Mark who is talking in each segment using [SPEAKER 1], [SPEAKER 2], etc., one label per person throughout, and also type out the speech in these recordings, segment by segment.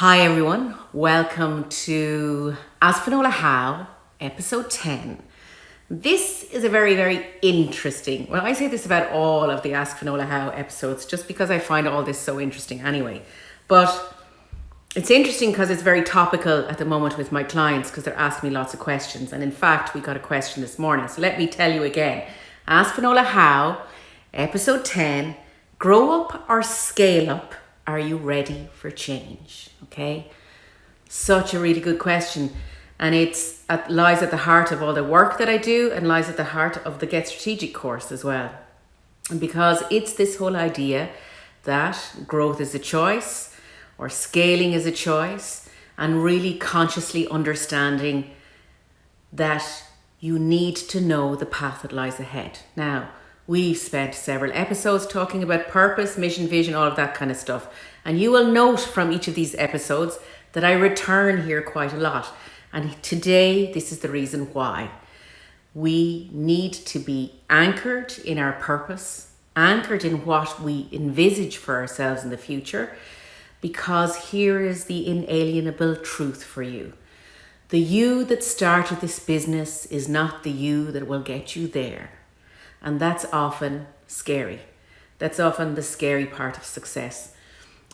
[SPEAKER 1] Hi everyone, welcome to Ask Finola How, episode 10. This is a very, very interesting, well I say this about all of the Ask Finola How episodes just because I find all this so interesting anyway. But it's interesting because it's very topical at the moment with my clients because they're asking me lots of questions. And in fact, we got a question this morning. So let me tell you again. Ask Finola How, episode 10, grow up or scale up are you ready for change? Okay. Such a really good question. And it lies at the heart of all the work that I do and lies at the heart of the Get Strategic course as well. And because it's this whole idea that growth is a choice or scaling is a choice and really consciously understanding that you need to know the path that lies ahead. Now, We've spent several episodes talking about purpose, mission, vision, all of that kind of stuff. And you will note from each of these episodes that I return here quite a lot. And today, this is the reason why. We need to be anchored in our purpose, anchored in what we envisage for ourselves in the future, because here is the inalienable truth for you. The you that started this business is not the you that will get you there. And that's often scary. That's often the scary part of success.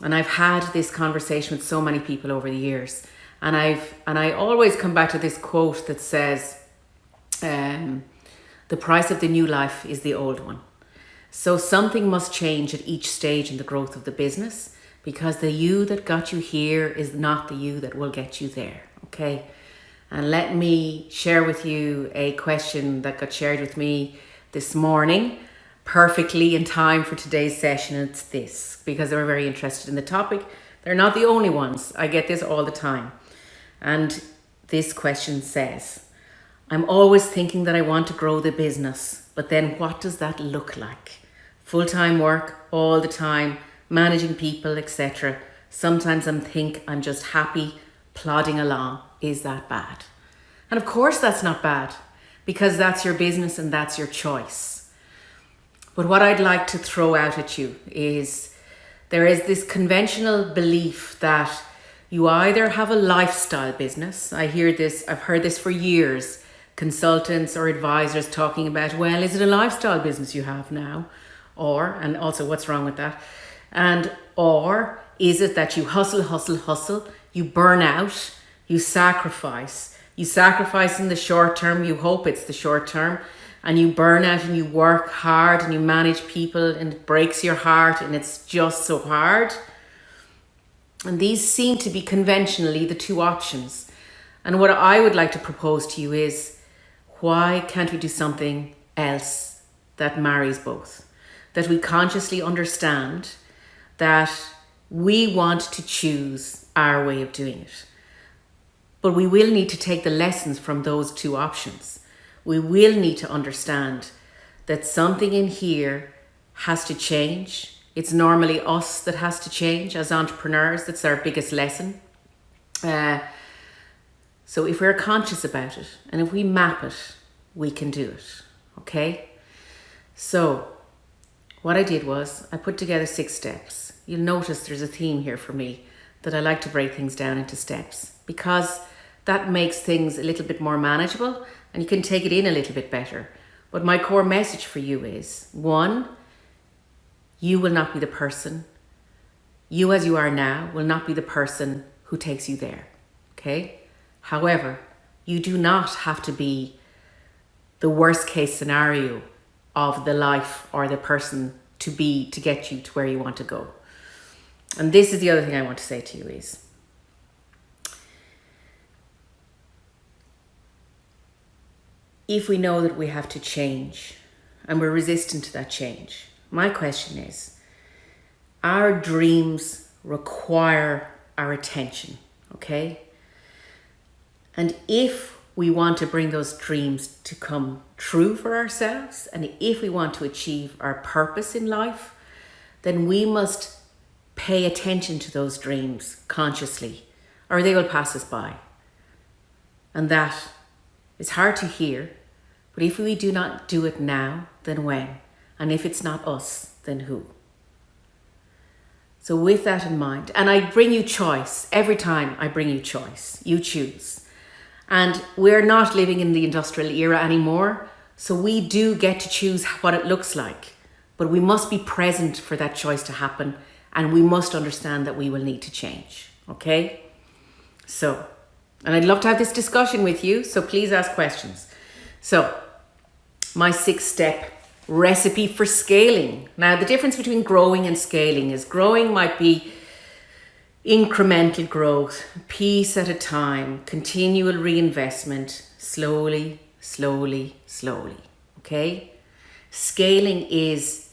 [SPEAKER 1] And I've had this conversation with so many people over the years. And I've and I always come back to this quote that says, um, the price of the new life is the old one. So something must change at each stage in the growth of the business because the you that got you here is not the you that will get you there. Okay. And let me share with you a question that got shared with me this morning perfectly in time for today's session. It's this because they were very interested in the topic. They're not the only ones. I get this all the time. And this question says, I'm always thinking that I want to grow the business, but then what does that look like? Full-time work all the time, managing people, etc. Sometimes I'm think I'm just happy plodding along. Is that bad? And of course that's not bad because that's your business and that's your choice. But what I'd like to throw out at you is there is this conventional belief that you either have a lifestyle business. I hear this, I've heard this for years. Consultants or advisors talking about, well, is it a lifestyle business you have now? Or, and also what's wrong with that? And, or is it that you hustle, hustle, hustle, you burn out, you sacrifice, you sacrifice in the short term, you hope it's the short term, and you burn out and you work hard and you manage people and it breaks your heart and it's just so hard. And these seem to be conventionally the two options. And what I would like to propose to you is why can't we do something else that marries both? That we consciously understand that we want to choose our way of doing it but we will need to take the lessons from those two options. We will need to understand that something in here has to change. It's normally us that has to change as entrepreneurs. That's our biggest lesson. Uh, so if we're conscious about it and if we map it, we can do it. Okay? So what I did was I put together six steps. You'll notice there's a theme here for me that I like to break things down into steps because that makes things a little bit more manageable and you can take it in a little bit better. But my core message for you is one, you will not be the person. You as you are now will not be the person who takes you there. Okay. However, you do not have to be the worst case scenario of the life or the person to be to get you to where you want to go. And this is the other thing I want to say to you is if we know that we have to change and we're resistant to that change, my question is, our dreams require our attention, okay? And if we want to bring those dreams to come true for ourselves, and if we want to achieve our purpose in life, then we must pay attention to those dreams consciously, or they will pass us by. And that it's hard to hear, but if we do not do it now, then when? And if it's not us, then who? So, with that in mind, and I bring you choice every time I bring you choice, you choose. And we're not living in the industrial era anymore, so we do get to choose what it looks like. But we must be present for that choice to happen, and we must understand that we will need to change. Okay? So, and I'd love to have this discussion with you, so please ask questions. So, my six step recipe for scaling. Now, the difference between growing and scaling is growing might be incremental growth, piece at a time, continual reinvestment, slowly, slowly, slowly. Okay? Scaling is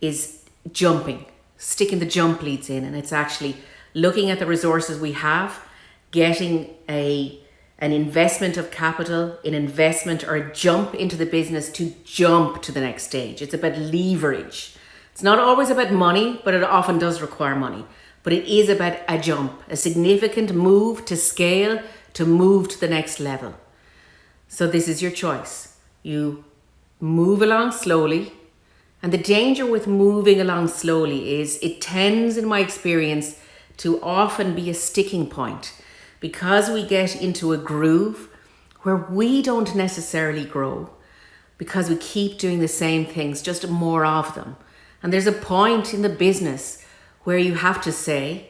[SPEAKER 1] is jumping, sticking the jump leads in, and it's actually looking at the resources we have, getting a an investment of capital, an investment or a jump into the business to jump to the next stage. It's about leverage. It's not always about money, but it often does require money. But it is about a jump, a significant move to scale, to move to the next level. So this is your choice. You move along slowly. And the danger with moving along slowly is it tends, in my experience, to often be a sticking point because we get into a groove where we don't necessarily grow because we keep doing the same things, just more of them. And there's a point in the business where you have to say,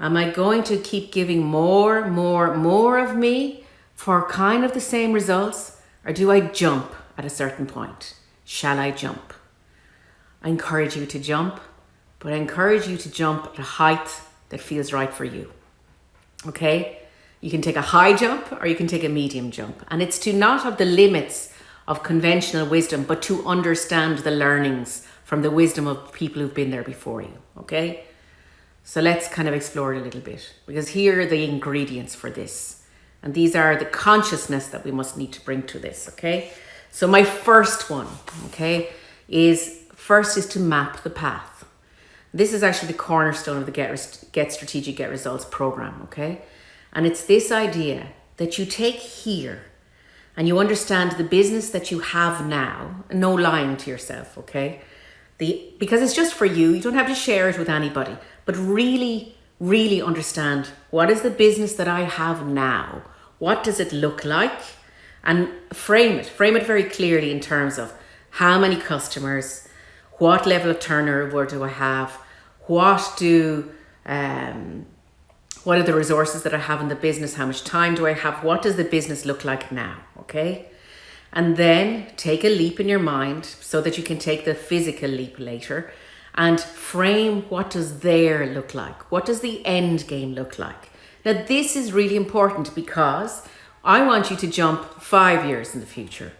[SPEAKER 1] Am I going to keep giving more, more, more of me for kind of the same results? Or do I jump at a certain point? Shall I jump? I encourage you to jump, but I encourage you to jump at a height that feels right for you. Okay? You can take a high jump or you can take a medium jump. And it's to not have the limits of conventional wisdom, but to understand the learnings from the wisdom of people who've been there before you. Okay? So let's kind of explore it a little bit because here are the ingredients for this. And these are the consciousness that we must need to bring to this. Okay? So my first one, okay, is first is to map the path. This is actually the cornerstone of the Get, Get Strategic Get Results program, okay? And it's this idea that you take here and you understand the business that you have now, no lying to yourself, okay? The, because it's just for you, you don't have to share it with anybody, but really, really understand what is the business that I have now? What does it look like? And frame it, frame it very clearly in terms of how many customers, what level of turnover do I have, what do um, what are the resources that I have in the business? How much time do I have? What does the business look like now? Okay. And then take a leap in your mind so that you can take the physical leap later and frame what does there look like? What does the end game look like? Now, this is really important because I want you to jump five years in the future.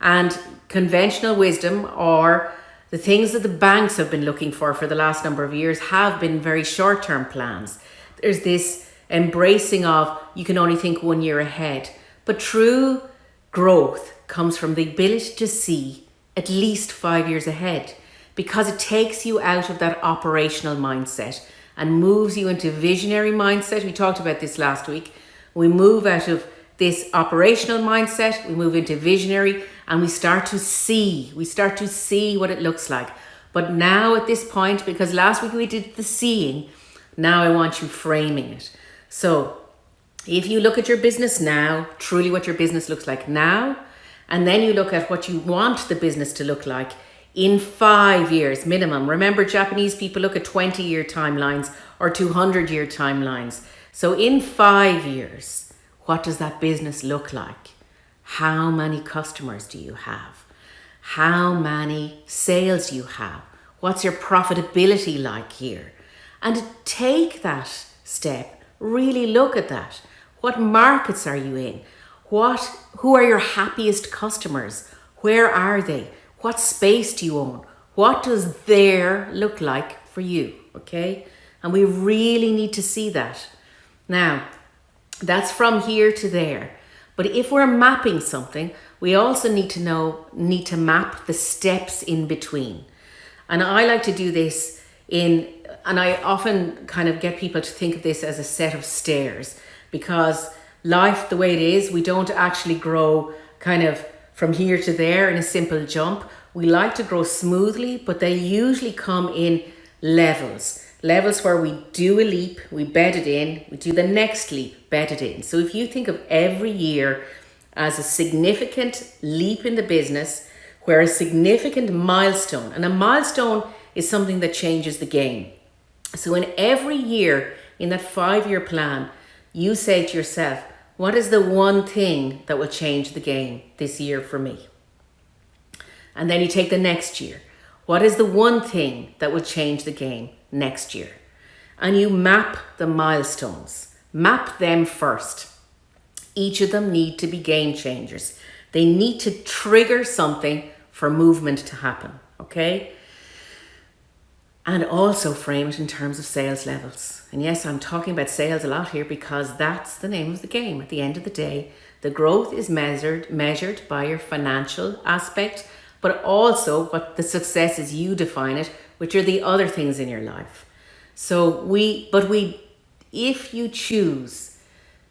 [SPEAKER 1] And conventional wisdom or the things that the banks have been looking for for the last number of years have been very short term plans there's this embracing of you can only think one year ahead. But true growth comes from the ability to see at least five years ahead because it takes you out of that operational mindset and moves you into visionary mindset. We talked about this last week. We move out of this operational mindset, we move into visionary and we start to see, we start to see what it looks like. But now at this point, because last week we did the seeing, now I want you framing it. So if you look at your business now, truly what your business looks like now, and then you look at what you want the business to look like in five years minimum. Remember, Japanese people look at 20 year timelines or 200 year timelines. So, in five years, what does that business look like? How many customers do you have? How many sales you have? What's your profitability like here? And take that step. Really look at that. What markets are you in? What who are your happiest customers? Where are they? What space do you own? What does there look like for you? Okay? And we really need to see that. Now, that's from here to there. But if we're mapping something, we also need to know, need to map the steps in between. And I like to do this in and I often kind of get people to think of this as a set of stairs because life, the way it is, we don't actually grow kind of from here to there in a simple jump. We like to grow smoothly, but they usually come in levels. levels where we do a leap, we bed it in, we do the next leap, bed it in. So if you think of every year as a significant leap in the business, where a significant milestone, and a milestone is something that changes the game. So in every year in that five year plan, you say to yourself, what is the one thing that will change the game this year for me? And then you take the next year. What is the one thing that will change the game next year? And you map the milestones. Map them first. Each of them need to be game changers. They need to trigger something for movement to happen, okay? And also frame it in terms of sales levels. And yes, I'm talking about sales a lot here because that's the name of the game. At the end of the day, the growth is measured measured by your financial aspect, but also what the success is you define it, which are the other things in your life. So we, but we, if you choose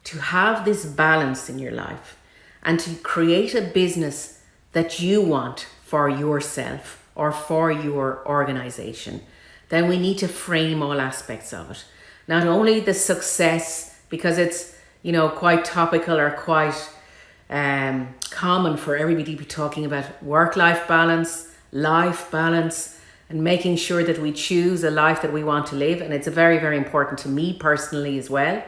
[SPEAKER 1] to have this balance in your life and to create a business that you want for yourself or for your organization, then we need to frame all aspects of it. Not only the success, because it's, you know, quite topical or quite um, common for everybody to be talking about work-life balance, life balance, and making sure that we choose a life that we want to live. And it's very, very important to me personally as well.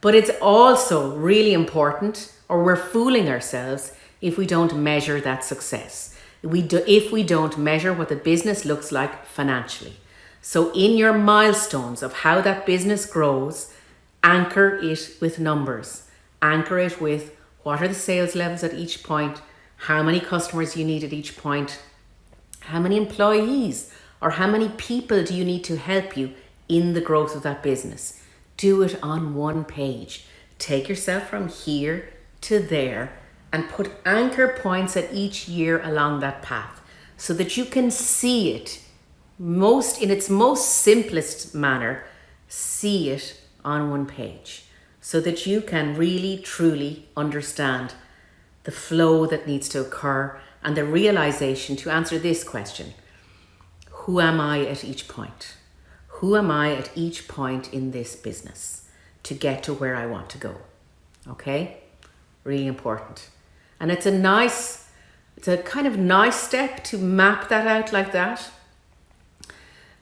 [SPEAKER 1] But it's also really important, or we're fooling ourselves if we don't measure that success. We do, if we don't measure what the business looks like financially. So in your milestones of how that business grows, anchor it with numbers. Anchor it with what are the sales levels at each point, how many customers you need at each point, how many employees or how many people do you need to help you in the growth of that business. Do it on one page. Take yourself from here to there and put anchor points at each year along that path so that you can see it most in its most simplest manner, see it on one page so that you can really truly understand the flow that needs to occur and the realization to answer this question. Who am I at each point? Who am I at each point in this business to get to where I want to go? Okay? Really important. And it's a nice, it's a kind of nice step to map that out like that.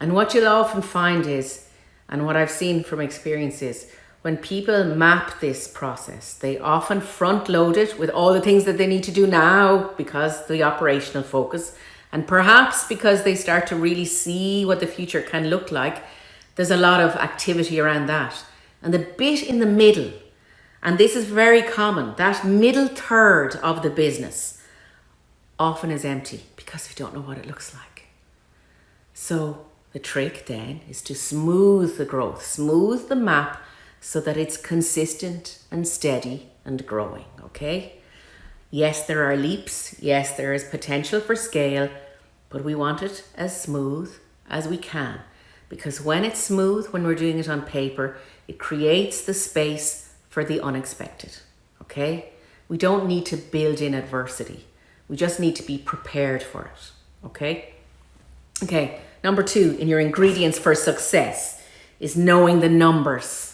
[SPEAKER 1] And what you'll often find is, and what I've seen from experience is, when people map this process, they often front load it with all the things that they need to do now because the operational focus and perhaps because they start to really see what the future can look like, there's a lot of activity around that. And the bit in the middle, and this is very common, that middle third of the business often is empty because we don't know what it looks like. So the trick then is to smooth the growth, smooth the map so that it's consistent and steady and growing, okay? Yes, there are leaps. Yes, there is potential for scale, but we want it as smooth as we can because when it's smooth, when we're doing it on paper, it creates the space for the unexpected, okay? We don't need to build in adversity. We just need to be prepared for it, okay? Okay, number two in your ingredients for success is knowing the numbers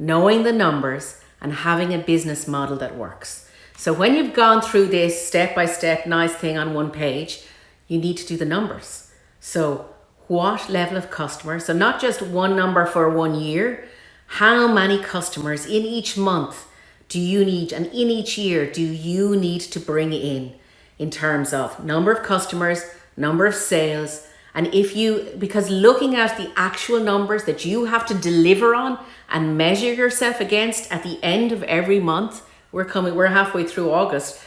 [SPEAKER 1] knowing the numbers and having a business model that works. So when you've gone through this step-by-step nice thing on one page, you need to do the numbers. So what level of customers, so not just one number for one year, how many customers in each month do you need and in each year do you need to bring in in terms of number of customers, number of sales, and if you, because looking at the actual numbers that you have to deliver on and measure yourself against at the end of every month, we're coming, we're halfway through August.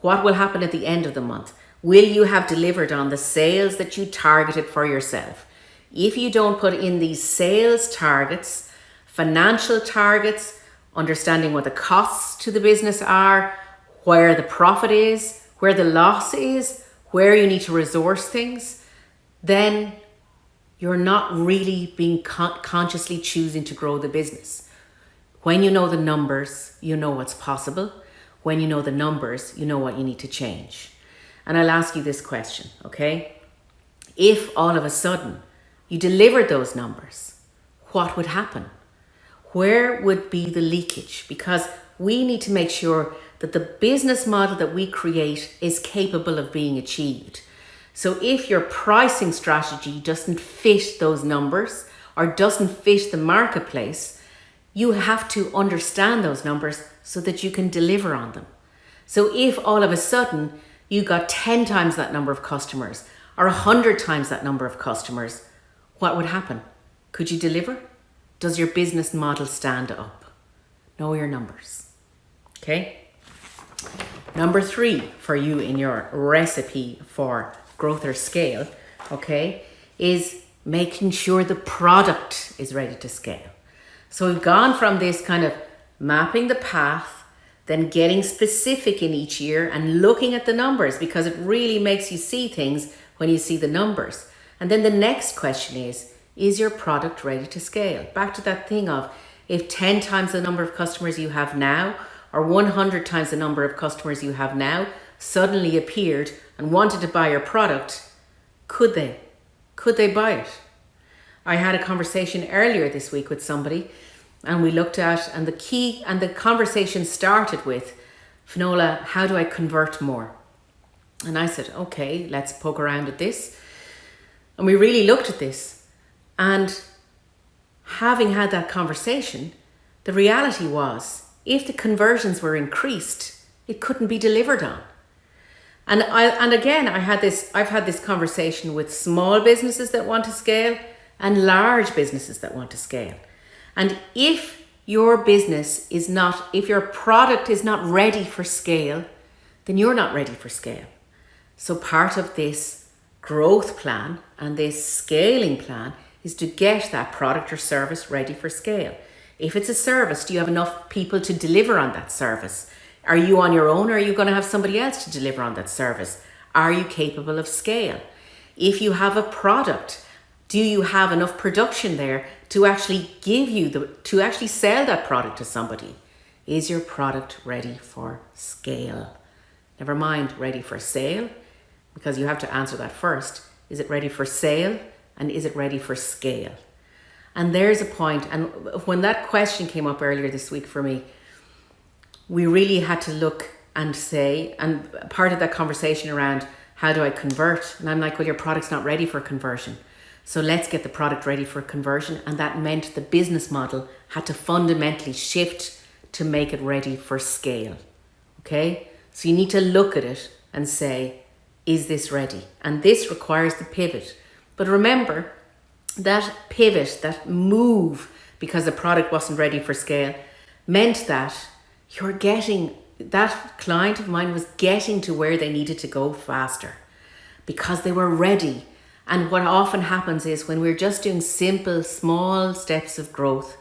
[SPEAKER 1] What will happen at the end of the month? Will you have delivered on the sales that you targeted for yourself? If you don't put in these sales targets, financial targets, understanding what the costs to the business are, where the profit is, where the loss is, where you need to resource things, then you're not really being con consciously choosing to grow the business. When you know the numbers, you know what's possible. When you know the numbers, you know what you need to change. And I'll ask you this question, okay? If all of a sudden you delivered those numbers what would happen? Where would be the leakage? Because we need to make sure that the business model that we create is capable of being achieved. So if your pricing strategy doesn't fit those numbers or doesn't fit the marketplace, you have to understand those numbers so that you can deliver on them. So if all of a sudden you got 10 times that number of customers or 100 times that number of customers, what would happen? Could you deliver? Does your business model stand up? Know your numbers. Okay? Number three for you in your recipe for growth or scale, okay, is making sure the product is ready to scale. So we've gone from this kind of mapping the path, then getting specific in each year and looking at the numbers because it really makes you see things when you see the numbers. And then the next question is, is your product ready to scale? Back to that thing of if 10 times the number of customers you have now or 100 times the number of customers you have now suddenly appeared and wanted to buy your product, could they? Could they buy it? I had a conversation earlier this week with somebody and we looked at, and the key, and the conversation started with, Finola, how do I convert more? And I said, okay, let's poke around at this. And we really looked at this. And having had that conversation, the reality was if the conversions were increased, it couldn't be delivered on. And I and again I had this I've had this conversation with small businesses that want to scale and large businesses that want to scale. And if your business is not if your product is not ready for scale, then you're not ready for scale. So part of this growth plan and this scaling plan is to get that product or service ready for scale. If it's a service, do you have enough people to deliver on that service? Are you on your own or are you going to have somebody else to deliver on that service? Are you capable of scale? If you have a product, do you have enough production there to actually give you the, to actually sell that product to somebody? Is your product ready for scale? Never mind ready for sale, because you have to answer that first. Is it ready for sale? And is it ready for scale? And there's a point, and when that question came up earlier this week for me, we really had to look and say, and part of that conversation around how do I convert? And I'm like, well, your product's not ready for conversion. So let's get the product ready for conversion. And that meant the business model had to fundamentally shift to make it ready for scale. Okay? So you need to look at it and say, is this ready? And this requires the pivot. But remember, that pivot, that move, because the product wasn't ready for scale, meant that you're getting that client of mine was getting to where they needed to go faster because they were ready. And what often happens is when we're just doing simple, small steps of growth,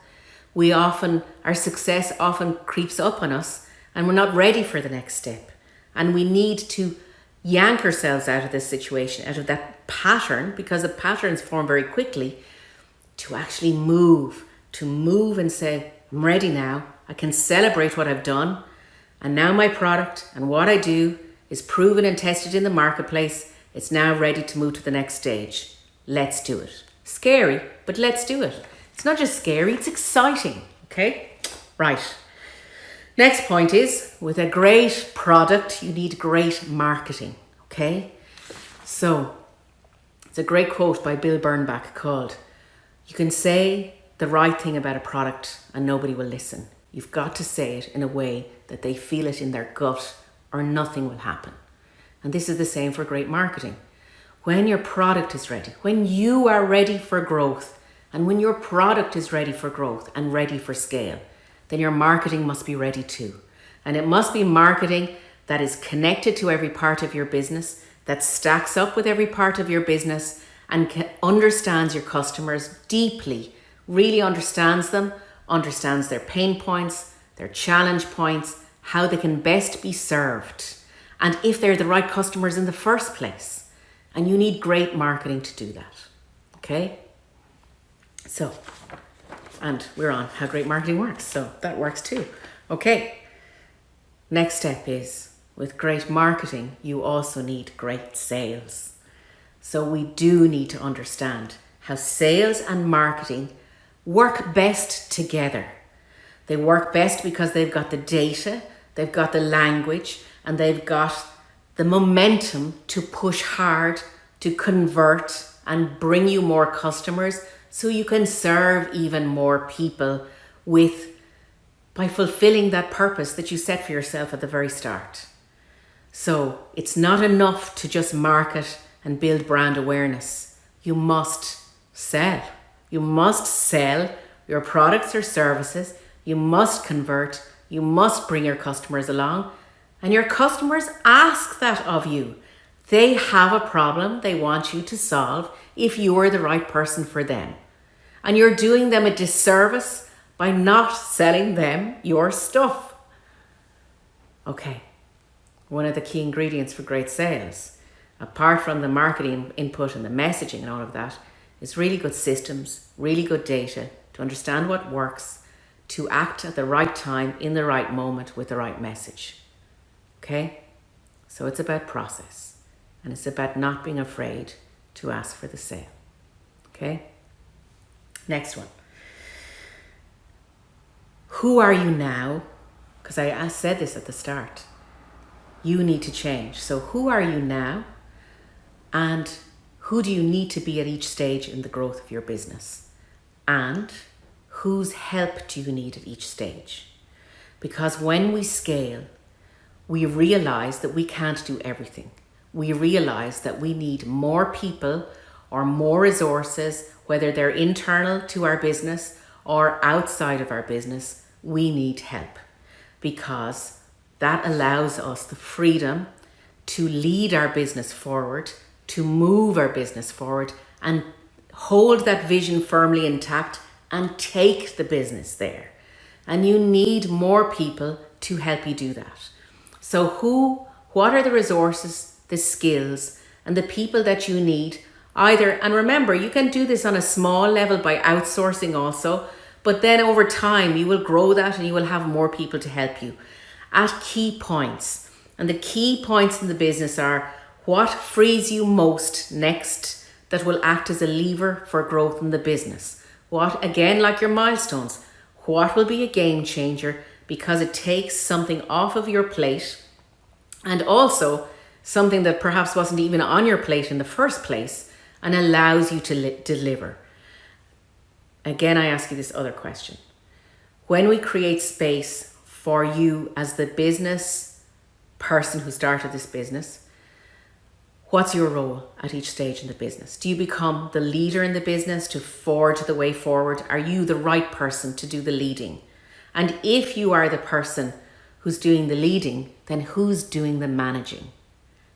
[SPEAKER 1] we often, our success often creeps up on us and we're not ready for the next step. And we need to yank ourselves out of this situation, out of that pattern, because the patterns form very quickly, to actually move, to move and say, I'm ready now. I can celebrate what I've done. And now my product and what I do is proven and tested in the marketplace. It's now ready to move to the next stage. Let's do it. Scary, but let's do it. It's not just scary, it's exciting. Okay? Right. Next point is with a great product, you need great marketing. Okay? So, it's a great quote by Bill Bernbach called You can say the right thing about a product and nobody will listen. You've got to say it in a way that they feel it in their gut or nothing will happen. And this is the same for great marketing. When your product is ready, when you are ready for growth, and when your product is ready for growth and ready for scale, then your marketing must be ready too. And it must be marketing that is connected to every part of your business, that stacks up with every part of your business and understands your customers deeply, really understands them understands their pain points, their challenge points, how they can best be served, and if they're the right customers in the first place. And you need great marketing to do that. Okay? So, and we're on how great marketing works. So that works too. Okay. Next step is with great marketing, you also need great sales. So we do need to understand how sales and marketing work best together. They work best because they've got the data, they've got the language, and they've got the momentum to push hard, to convert, and bring you more customers so you can serve even more people with by fulfilling that purpose that you set for yourself at the very start. So it's not enough to just market and build brand awareness. You must sell. You must sell your products or services. You must convert. You must bring your customers along. And your customers ask that of you. They have a problem they want you to solve if you are the right person for them. And you're doing them a disservice by not selling them your stuff. Okay, one of the key ingredients for great sales, apart from the marketing input and the messaging and all of that, is really good systems, really good data to understand what works, to act at the right time, in the right moment, with the right message. Okay? So it's about process and it's about not being afraid to ask for the sale. Okay? Next one. Who are you now? Because I, I said this at the start. You need to change. So, who are you now? And who do you need to be at each stage in the growth of your business? And whose help do you need at each stage? Because when we scale, we realize that we can't do everything. We realize that we need more people or more resources, whether they're internal to our business or outside of our business, we need help because that allows us the freedom to lead our business forward, to move our business forward, and hold that vision firmly intact and take the business there. And you need more people to help you do that. So, who, what are the resources, the skills, and the people that you need? Either, and remember, you can do this on a small level by outsourcing also but then over time, you will grow that and you will have more people to help you at key points. And the key points in the business are what frees you most next that will act as a lever for growth in the business. What, again, like your milestones, what will be a game changer because it takes something off of your plate and also something that perhaps wasn't even on your plate in the first place and allows you to deliver. Again, I ask you this other question. When we create space for you as the business person who started this business, what's your role at each stage in the business? Do you become the leader in the business to forge the way forward? Are you the right person to do the leading? And if you are the person who's doing the leading, then who's doing the managing?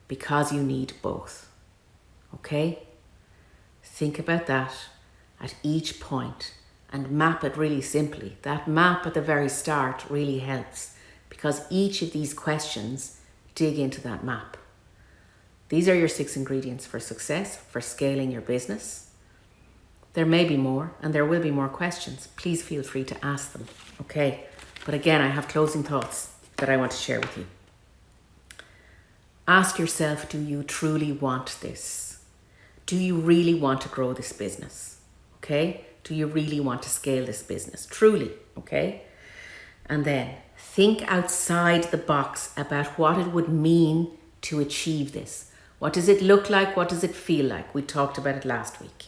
[SPEAKER 1] Because you need both. Okay? Think about that at each point and map it really simply. That map at the very start really helps because each of these questions dig into that map. These are your six ingredients for success, for scaling your business. There may be more and there will be more questions. Please feel free to ask them. Okay, but again, I have closing thoughts that I want to share with you. Ask yourself do you truly want this? Do you really want to grow this business? Okay. Do you really want to scale this business? Truly. Okay. And then think outside the box about what it would mean to achieve this. What does it look like? What does it feel like? We talked about it last week.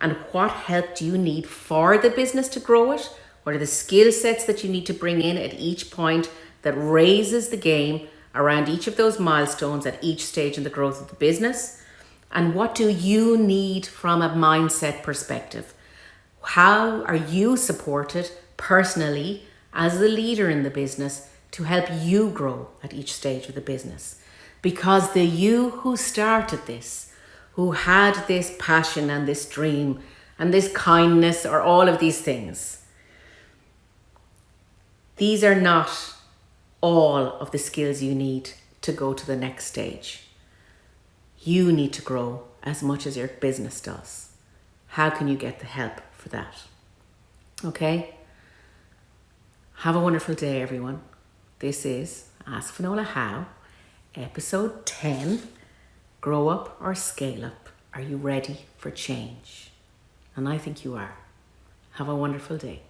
[SPEAKER 1] And what help do you need for the business to grow it? What are the skill sets that you need to bring in at each point that raises the game around each of those milestones at each stage in the growth of the business? And what do you need from a mindset perspective? How are you supported personally as the leader in the business to help you grow at each stage of the business? Because the you who started this, who had this passion and this dream and this kindness or all of these things, these are not all of the skills you need to go to the next stage. You need to grow as much as your business does. How can you get the help for that? Okay? Have a wonderful day, everyone. This is Ask Finola How, episode 10 Grow Up or Scale Up. Are you ready for change? And I think you are. Have a wonderful day.